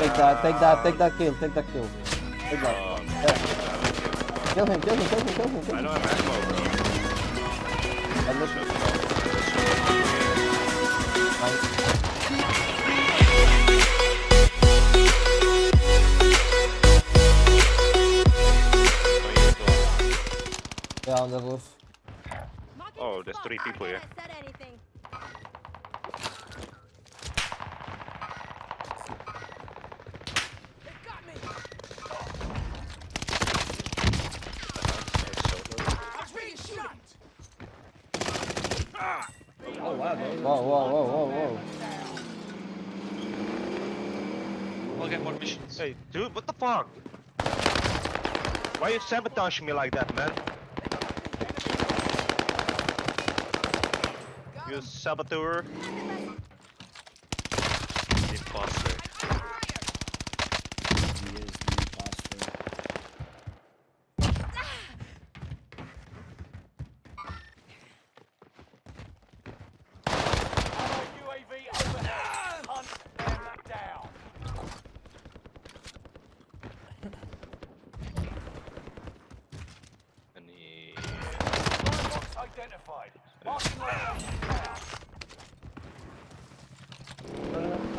Take that, take that, take that kill, take that kill. Take that. Um, Yeah. Kill him, kill him, kill him, kill him, kill I him. don't have ammo, bro. I look- Nice. Yeah, on the roof. Oh, there's three people here. Oh wow, Whoa, whoa, whoa, whoa, whoa. I'll get more missions. Hey, dude, what the fuck? Why you sabotaging me like that, man? You saboteur. Imposter. he is the imposter. Any...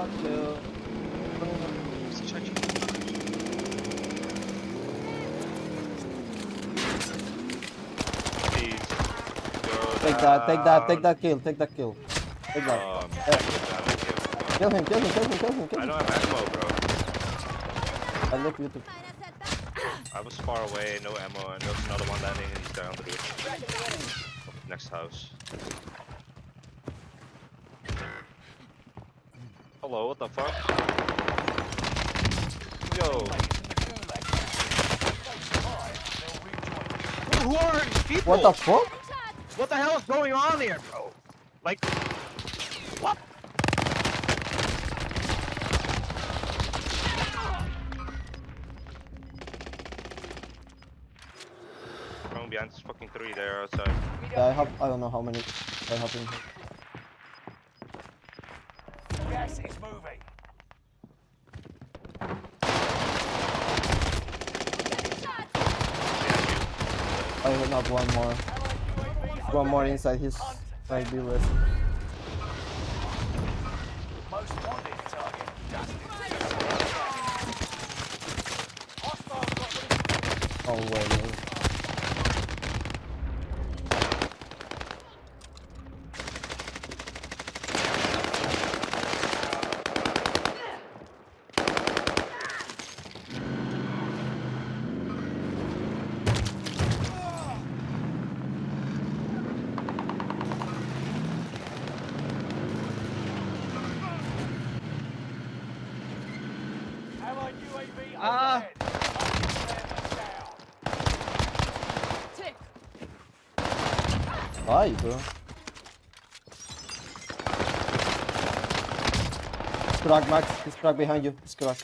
Fuck you. Who's charging? Please. Go Take that, take that, take that kill, take that kill. Take that. Um, Yeah. Kill him, kill him, kill him, kill him, kill I don't have ammo, bro. I look you too. Kinda said that. I was far away, no ammo, and there's another one landing, and he's down the roof. Next house. Hello, what the fuck? Yo. Who are these people? What the fuck? What the hell is going on here, bro? Like, what? From behind this fucking tree there outside. Yeah, I have, I don't know how many I have in here. Gas is moving. I will have one more. One more inside his might be. Oh wait. Ah. overhead. Down. Ai, bro. He's cracked, Max. He's cracked behind you. He's cracked.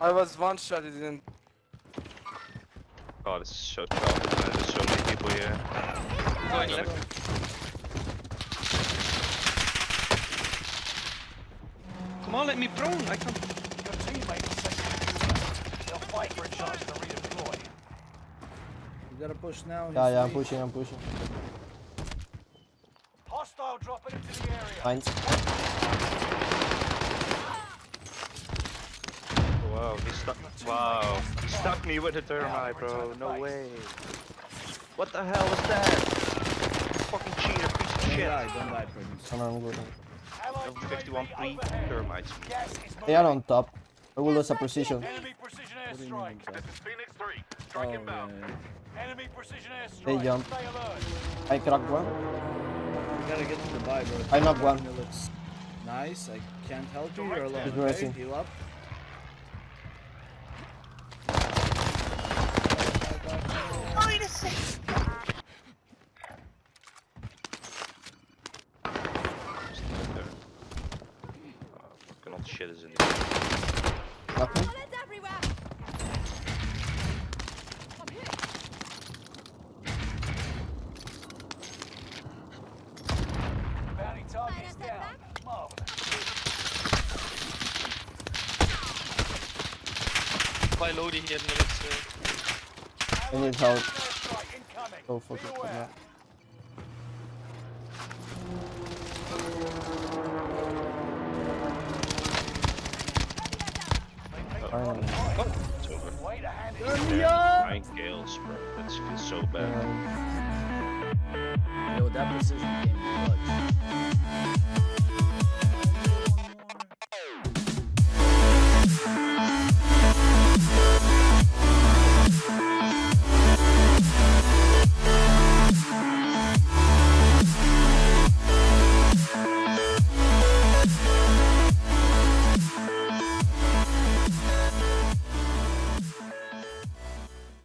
I was one shot, it didn't. Oh, this is so tough. There's so many people here. Going left. Come on, let me prone. I can't. Your teammates They'll fight for a chance to redeploy. You gotta push now. Yeah, yeah, I'm free. pushing, I'm pushing. Hostile dropping into the area. Mines. Wow, he stuck. Wow, he stuck me with a thermite, bro. No way. What the hell was that? Fucking cheater, piece of Don't shit. die, don't die, Prentice. Come on, I'm good. Allied Level 51 UAV free thermites. Gas is moving. They are on top. I will lose a precision. Enemy precision What do you mean, This is Phoenix 3. Oh, Strike yeah, inbound. yeah. Enemy precision airstrike. They jump. I cracked one. You gotta get to the buy, bro. I knocked one. Nice. I can't help you. You're alone. He's Okay? Heal up. that shit is in the Nothing? By here in the next. Uh, I need help. Oh, fuck it. Yeah. Finally. It's over. Turn! Nine kills, bro. That feels so bad. Yo, that precision game